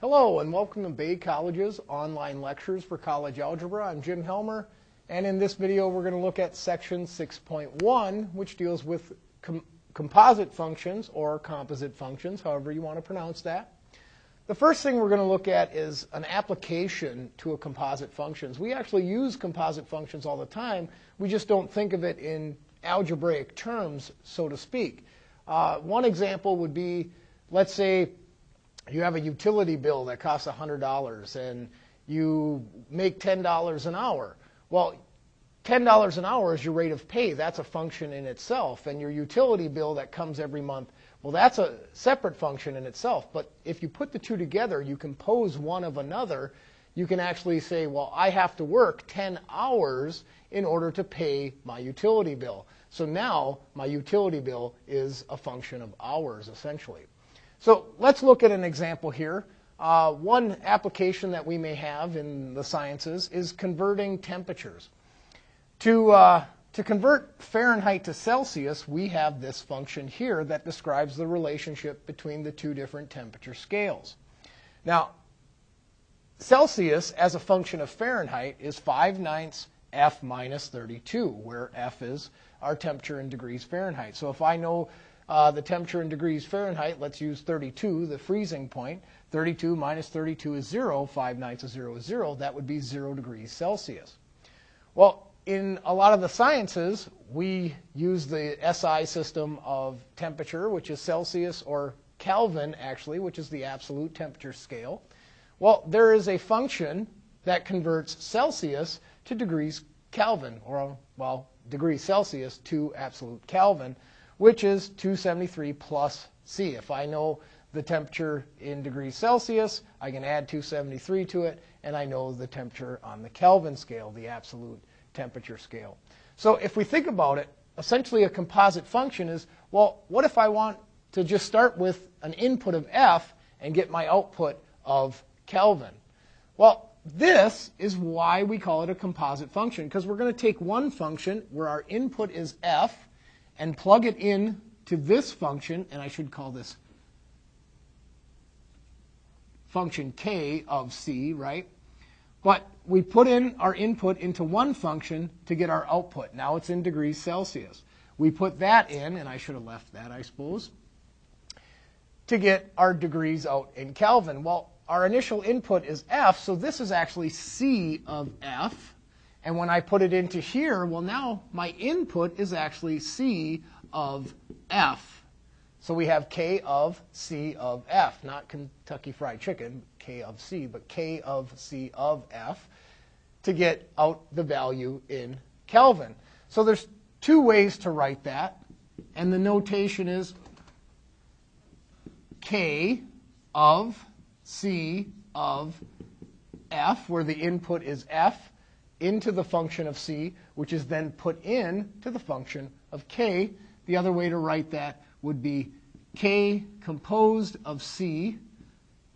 Hello and welcome to Bay College's online lectures for college algebra. I'm Jim Helmer and in this video we're going to look at section 6.1 which deals with com composite functions or composite functions, however you want to pronounce that. The first thing we're going to look at is an application to a composite functions. We actually use composite functions all the time. We just don't think of it in algebraic terms, so to speak. Uh, one example would be, let's say you have a utility bill that costs $100 and you make $10 an hour. Well, $10 an hour is your rate of pay. That's a function in itself. And your utility bill that comes every month, well, that's a separate function in itself. But if you put the two together, you compose one of another. You can actually say, well, I have to work 10 hours in order to pay my utility bill. So now my utility bill is a function of hours, essentially. So let's look at an example here. Uh, one application that we may have in the sciences is converting temperatures. To, uh, to convert Fahrenheit to Celsius, we have this function here that describes the relationship between the two different temperature scales. Now, Celsius as a function of Fahrenheit is 5 ninths F minus 32, where F is our temperature in degrees Fahrenheit. So if I know uh, the temperature in degrees Fahrenheit, let's use 32, the freezing point. 32 minus 32 is 0. 5 ninths of 0 is 0. That would be 0 degrees Celsius. Well, in a lot of the sciences, we use the SI system of temperature, which is Celsius, or Kelvin, actually, which is the absolute temperature scale. Well, there is a function that converts Celsius to degrees Kelvin, or, well, degrees Celsius to absolute Kelvin which is 273 plus C. If I know the temperature in degrees Celsius, I can add 273 to it, and I know the temperature on the Kelvin scale, the absolute temperature scale. So if we think about it, essentially a composite function is, well, what if I want to just start with an input of F and get my output of Kelvin? Well, this is why we call it a composite function, because we're going to take one function where our input is F, and plug it in to this function, and I should call this function k of c, right? But we put in our input into one function to get our output. Now it's in degrees Celsius. We put that in, and I should have left that, I suppose, to get our degrees out in Kelvin. Well, our initial input is F, so this is actually C of F. And when I put it into here, well, now my input is actually C of F. So we have K of C of F, not Kentucky Fried Chicken, K of C, but K of C of F to get out the value in Kelvin. So there's two ways to write that, and the notation is K of C of F, where the input is F, into the function of c, which is then put in to the function of k. The other way to write that would be k composed of c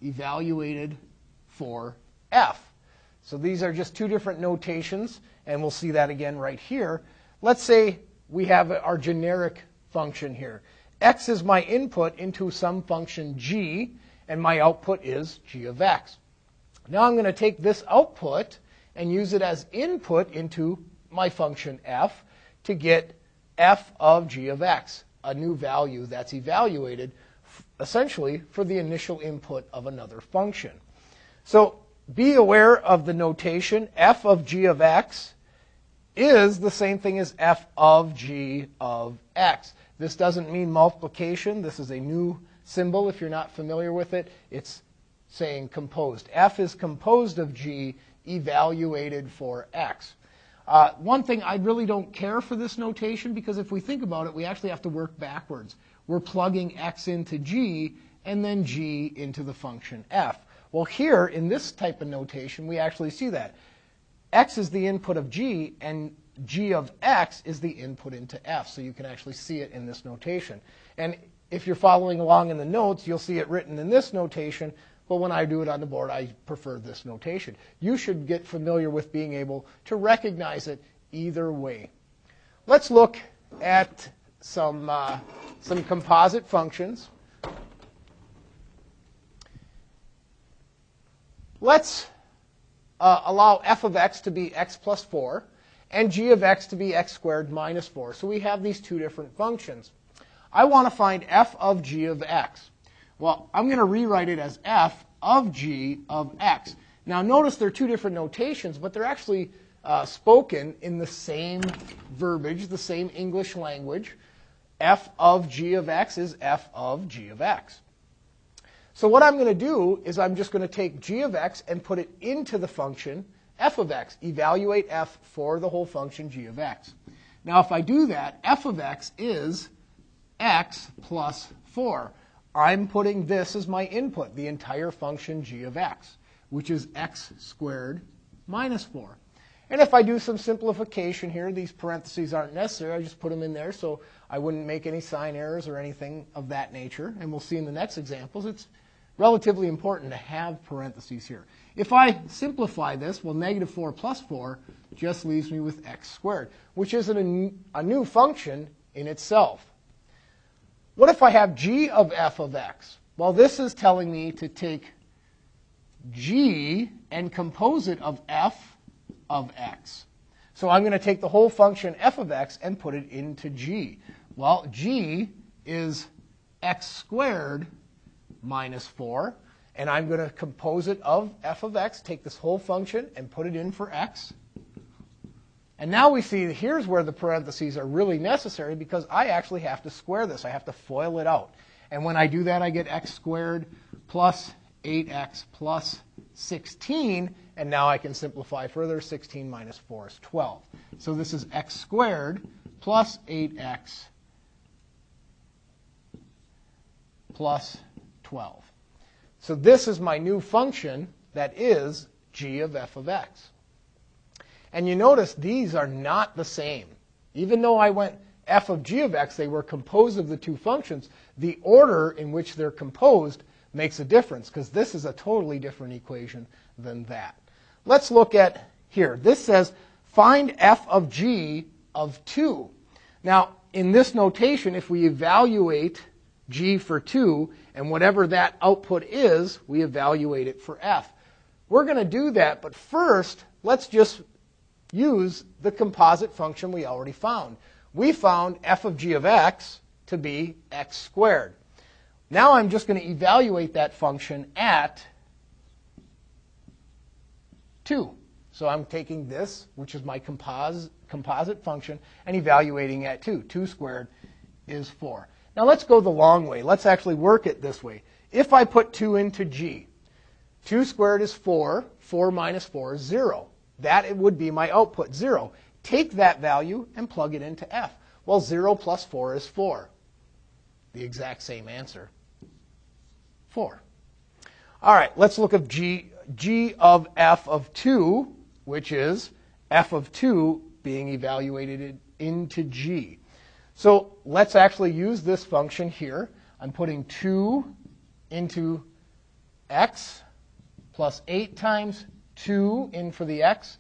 evaluated for f. So these are just two different notations, and we'll see that again right here. Let's say we have our generic function here. x is my input into some function g, and my output is g of x. Now I'm going to take this output and use it as input into my function f to get f of g of x, a new value that's evaluated essentially for the initial input of another function. So be aware of the notation f of g of x is the same thing as f of g of x. This doesn't mean multiplication. This is a new symbol if you're not familiar with it. It's saying composed. f is composed of g evaluated for x. Uh, one thing, I really don't care for this notation because if we think about it, we actually have to work backwards. We're plugging x into g and then g into the function f. Well, here in this type of notation, we actually see that. x is the input of g and g of x is the input into f. So you can actually see it in this notation. And if you're following along in the notes, you'll see it written in this notation, but when I do it on the board, I prefer this notation. You should get familiar with being able to recognize it either way. Let's look at some, uh, some composite functions. let's uh, allow f of x to be x plus 4 and g of x to be x squared minus 4. So we have these two different functions. I want to find f of g of x. Well, I'm going to rewrite it as f of g of x. Now notice they're two different notations, but they're actually uh, spoken in the same verbiage, the same English language. f of g of x is f of g of x. So what I'm going to do is I'm just going to take g of x and put it into the function f of x. Evaluate f for the whole function g of x. Now if I do that, f of x is x plus 4. I'm putting this as my input, the entire function g of x, which is x squared minus 4. And if I do some simplification here, these parentheses aren't necessary. I just put them in there so I wouldn't make any sign errors or anything of that nature. And we'll see in the next examples, it's relatively important to have parentheses here. If I simplify this, well, negative 4 plus 4 just leaves me with x squared, which is a new function in itself. What if I have g of f of x? Well, this is telling me to take g and compose it of f of x. So I'm going to take the whole function f of x and put it into g. Well, g is x squared minus 4. And I'm going to compose it of f of x, take this whole function and put it in for x. And now we see here's where the parentheses are really necessary because I actually have to square this. I have to FOIL it out. And when I do that, I get x squared plus 8x plus 16. And now I can simplify further. 16 minus 4 is 12. So this is x squared plus 8x plus 12. So this is my new function that is g of f of x. And you notice these are not the same. Even though I went f of g of x, they were composed of the two functions, the order in which they're composed makes a difference because this is a totally different equation than that. Let's look at here. This says find f of g of 2. Now, in this notation, if we evaluate g for 2, and whatever that output is, we evaluate it for f. We're going to do that, but first, let's just use the composite function we already found. We found f of g of x to be x squared. Now I'm just going to evaluate that function at 2. So I'm taking this, which is my compos composite function, and evaluating at 2. 2 squared is 4. Now let's go the long way. Let's actually work it this way. If I put 2 into g, 2 squared is 4. 4 minus 4 is 0. That it would be my output, 0. Take that value and plug it into f. Well, 0 plus 4 is 4. The exact same answer. 4. All right, let's look at g, g of f of 2, which is f of 2 being evaluated into g. So let's actually use this function here. I'm putting 2 into x plus 8 times 2 in for the x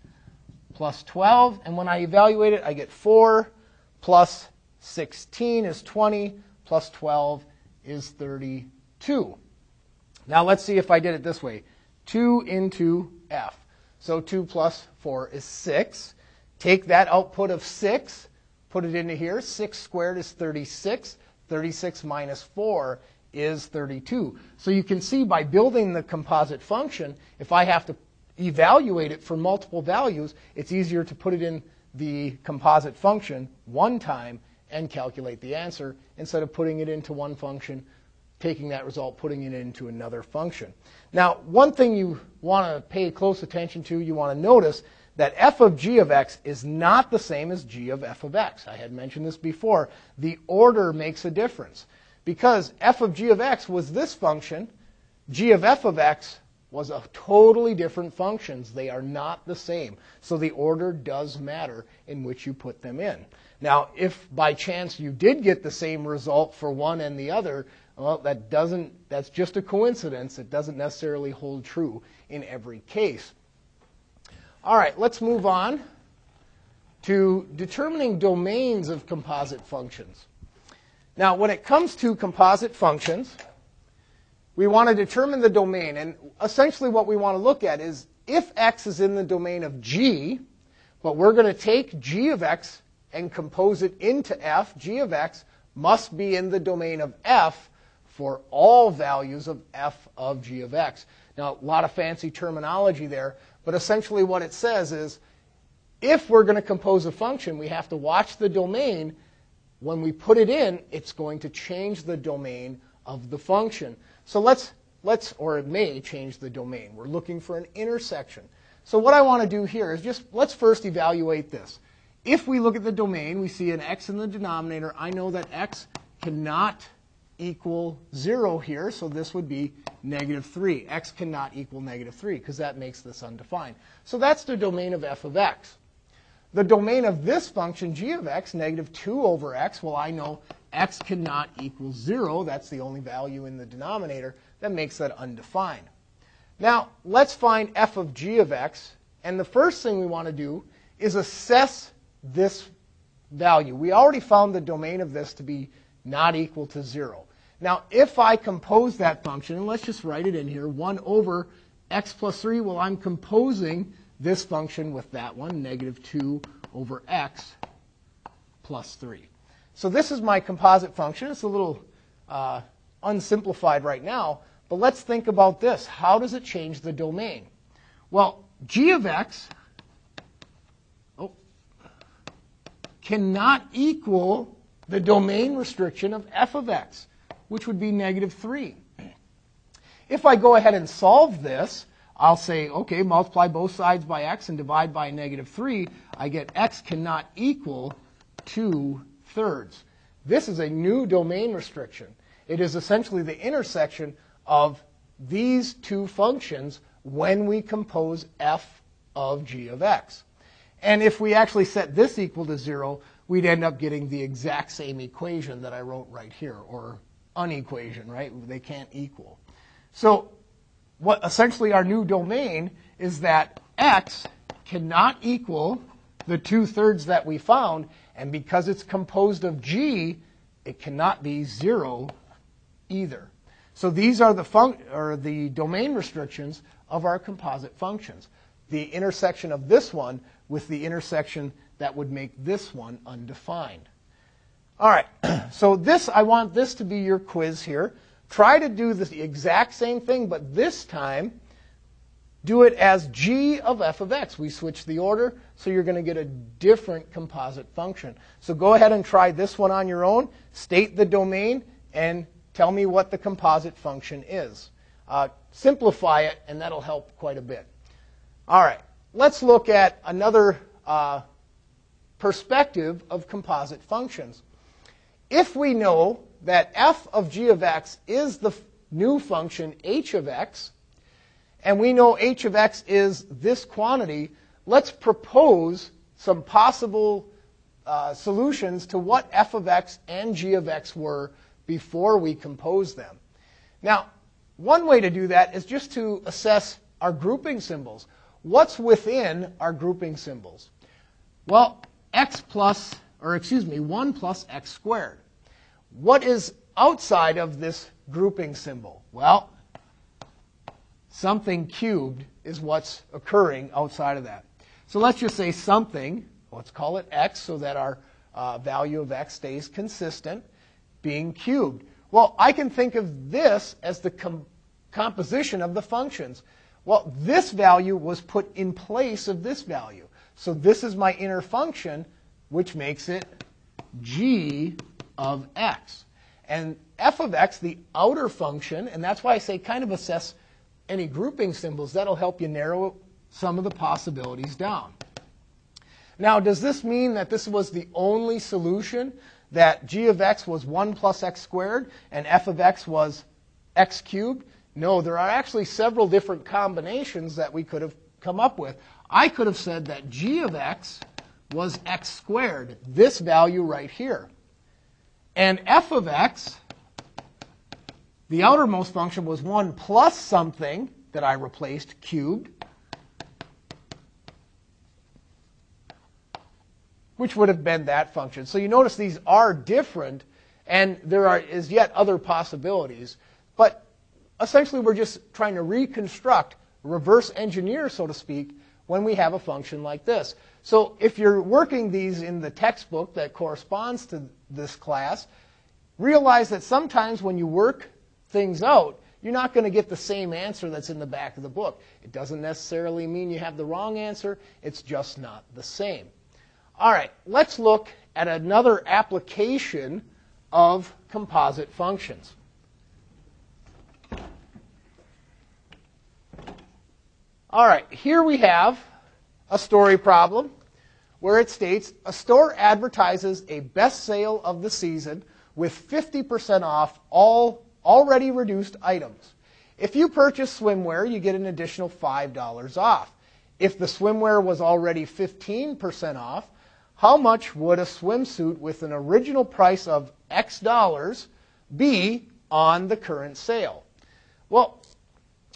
plus 12. And when I evaluate it, I get 4 plus 16 is 20 plus 12 is 32. Now let's see if I did it this way. 2 into f. So 2 plus 4 is 6. Take that output of 6, put it into here. 6 squared is 36. 36 minus 4 is 32. So you can see by building the composite function, if I have to evaluate it for multiple values, it's easier to put it in the composite function one time and calculate the answer instead of putting it into one function, taking that result, putting it into another function. Now, one thing you want to pay close attention to, you want to notice that f of g of x is not the same as g of f of x. I had mentioned this before. The order makes a difference. Because f of g of x was this function, g of f of x was a totally different functions. They are not the same. So the order does matter in which you put them in. Now, if by chance you did get the same result for one and the other, well, that doesn't, that's just a coincidence. It doesn't necessarily hold true in every case. All right, let's move on to determining domains of composite functions. Now, when it comes to composite functions, we want to determine the domain. And essentially what we want to look at is if x is in the domain of g, but we're going to take g of x and compose it into f, g of x must be in the domain of f for all values of f of g of x. Now, a lot of fancy terminology there, but essentially what it says is if we're going to compose a function, we have to watch the domain. When we put it in, it's going to change the domain of the function. So let's, let's, or it may change the domain. We're looking for an intersection. So what I want to do here is just, let's first evaluate this. If we look at the domain, we see an x in the denominator. I know that x cannot equal 0 here, so this would be negative 3. x cannot equal negative 3 because that makes this undefined. So that's the domain of f of x. The domain of this function, g of x, negative 2 over x, well, I know x cannot equal 0. That's the only value in the denominator. That makes that undefined. Now, let's find f of g of x. And the first thing we want to do is assess this value. We already found the domain of this to be not equal to 0. Now, if I compose that function, and let's just write it in here, 1 over x plus 3, well, I'm composing this function with that one, negative 2 over x plus 3. So this is my composite function. It's a little uh, unsimplified right now, but let's think about this. How does it change the domain? Well, g of x oh, cannot equal the domain restriction of f of x, which would be negative 3. If I go ahead and solve this, I'll say, okay, multiply both sides by x and divide by negative 3. I get x cannot equal 2 thirds. This is a new domain restriction. It is essentially the intersection of these two functions when we compose f of g of x. And if we actually set this equal to 0, we'd end up getting the exact same equation that I wrote right here, or unequation, right? They can't equal. So what essentially our new domain is that x cannot equal the two-thirds that we found, and because it's composed of g, it cannot be 0 either. So these are the, fun- or the domain restrictions of our composite functions. The intersection of this one with the intersection that would make this one undefined. All right, so this, I want this to be your quiz here. Try to do the exact same thing, but this time, do it as g of f of x. We switch the order, so you're going to get a different composite function. So go ahead and try this one on your own. State the domain and tell me what the composite function is. Uh, simplify it, and that'll help quite a bit. All right, let's look at another uh, perspective of composite functions. If we know that f of g of x is the new function h of x, and we know h of x is this quantity, let's propose some possible uh, solutions to what f of x and g of x were before we compose them. Now, one way to do that is just to assess our grouping symbols. What's within our grouping symbols? Well, x plus, or excuse me, 1 plus x squared. What is outside of this grouping symbol? Well, something cubed is what's occurring outside of that. So let's just say something, let's call it x so that our uh, value of x stays consistent, being cubed. Well, I can think of this as the com- composition of the functions. Well, this value was put in place of this value. So this is my inner function, which makes it g of x. And f of x, the outer function, and that's why I say kind of assess any grouping symbols. That'll help you narrow some of the possibilities down. Now, does this mean that this was the only solution, that g of x was 1 plus x squared and f of x was x cubed? No, there are actually several different combinations that we could have come up with. I could have said that g of x was x squared, this value right here. And f of x, the outermost function was 1 plus something that I replaced, cubed, which would have been that function. So you notice these are different, and there are, is yet other possibilities. But essentially we're just trying to reconstruct, reverse engineer, so to speak, when we have a function like this. So if you're working these in the textbook that corresponds to this class, realize that sometimes when you work things out, you're not going to get the same answer that's in the back of the book. It doesn't necessarily mean you have the wrong answer, it's just not the same. All right, let's look at another application of composite functions. All right, here we have a story problem where it states a store advertises a best sale of the season with 50% off all already reduced items. If you purchase swimwear, you get an additional $5 off. If the swimwear was already 15% off, how much would a swimsuit with an original price of X dollars be on the current sale? Well,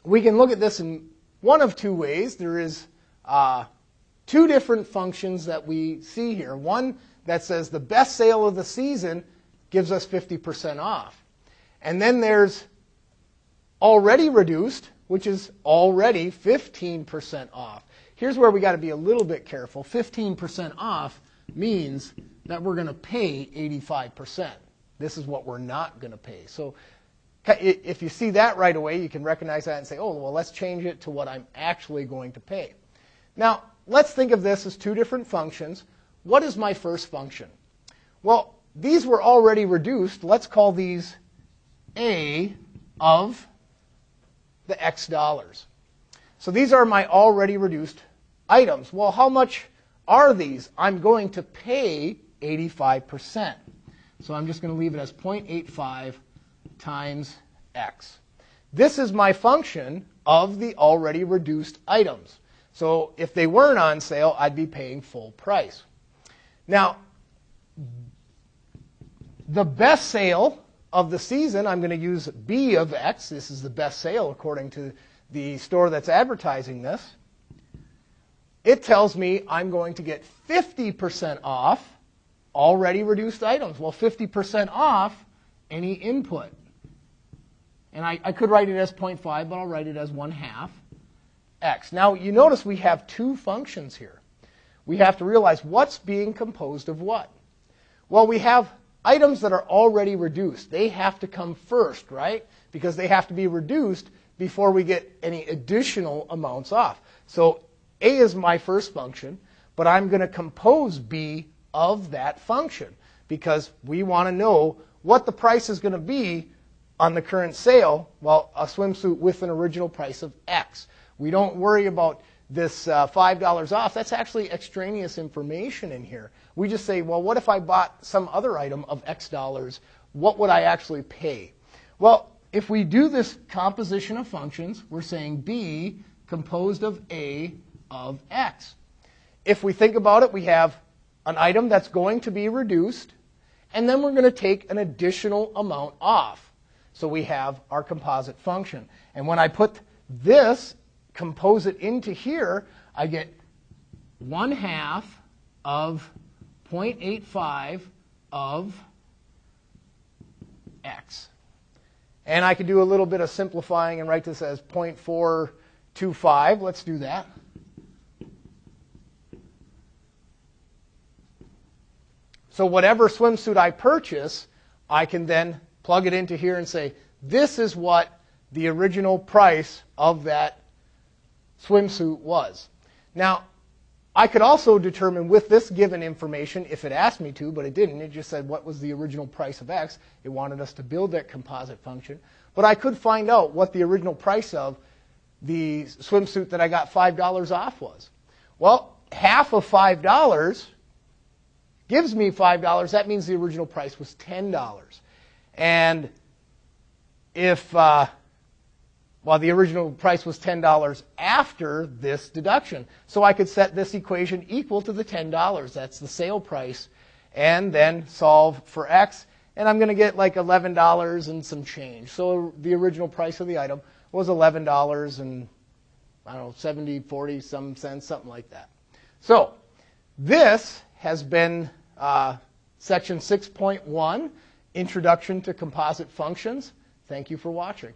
we can look at this in one of two ways. There is uh, two different functions that we see here. One that says the best sale of the season gives us 50% off. And then there's already reduced, which is already 15% off. Here's where we got to be a little bit careful. 15% off means that we're going to pay 85%. This is what we're not going to pay. So if you see that right away, you can recognize that and say, oh, well, let's change it to what I'm actually going to pay. Now, let's think of this as two different functions. What is my first function? Well, these were already reduced. Let's call these a of the X dollars. So these are my already reduced items. Well, how much are these? I'm going to pay 85%. So I'm just going to leave it as 0.85 times X. This is my function of the already reduced items. So if they weren't on sale, I'd be paying full price. Now, the best sale of the season, I'm going to use B of X. This is the best sale according to the store that's advertising this. It tells me I'm going to get 50% off already reduced items. Well, 50% off any input. And I, I could write it as 0.5, but I'll write it as 1 half x. Now, you notice we have two functions here. We have to realize what's being composed of what. Well, we have items that are already reduced, they have to come first, right? Because they have to be reduced before we get any additional amounts off. So A is my first function, but I'm going to compose B of that function because we want to know what the price is going to be on the current sale, well, a swimsuit with an original price of X. We don't worry about this uh, $5 off. That's actually extraneous information in here. We just say, well, what if I bought some other item of X dollars? What would I actually pay? Well, if we do this composition of functions, we're saying B composed of A of X. If we think about it, we have an item that's going to be reduced, and then we're going to take an additional amount off. So we have our composite function. And when I put this, compose it into here, I get 1 half of 0.85 of x. And I could do a little bit of simplifying and write this as 0.425. Let's do that. So whatever swimsuit I purchase, I can then plug it into here and say, this is what the original price of that swimsuit was. Now, I could also determine with this given information, if it asked me to, but it didn't, it just said what was the original price of X. It wanted us to build that composite function. But I could find out what the original price of the swimsuit that I got $5 off was. Well, half of $5 gives me $5. That means the original price was $10. And if uh, while the original price was $10 after this deduction. So I could set this equation equal to the $10. That's the sale price. And then solve for x. And I'm going to get like $11 and some change. So the original price of the item was $11 and, I don't know, 70, 40, some cents, something like that. So this has been uh, section 6.1, Introduction to Composite Functions. Thank you for watching.